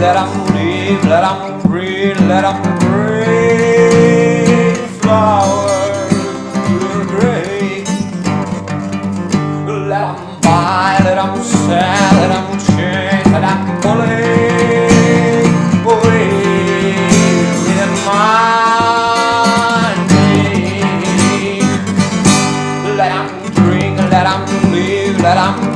let them live, let them breathe, let them breathe. Flowers to the grave. Let them buy, let them sell, let them change, let them bully away with money. Let them drink, let them live, let them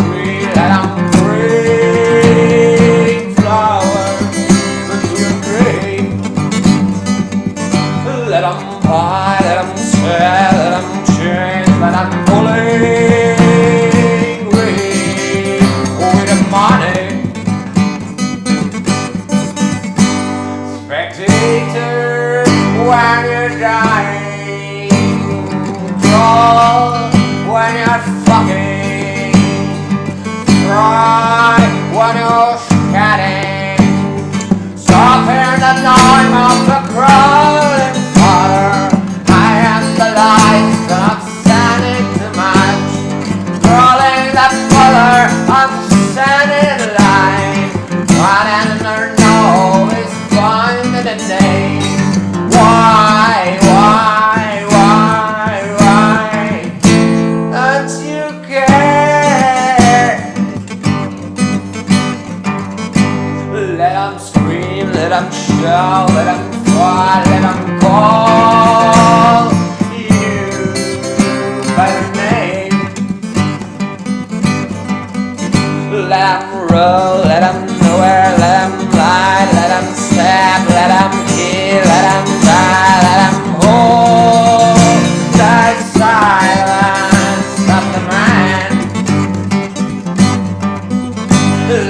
when you're dying, draw when you're fucking, cry when you're shedding. Soften the noise of the crowding fire. I am the light of standing too much. Rolling the color them scream, let them shout, let them cry, let them call you by your name. Let them roll, let them nowhere, let them lie, let them stab, let them kill, let them die, let them hold the silence of the man.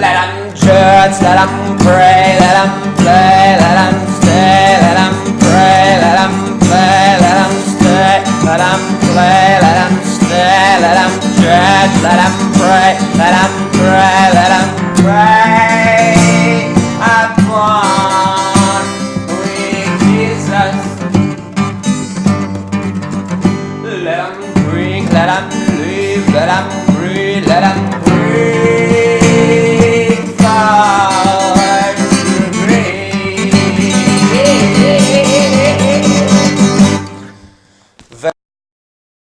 Let them judge, let them pray, let them play, let them stay, let them pray, let them play, let them stay, let them play, let them stay, let them judge, let them pray, let them pray, let them pray with Jesus. Let them drink, live, let them breathe, let them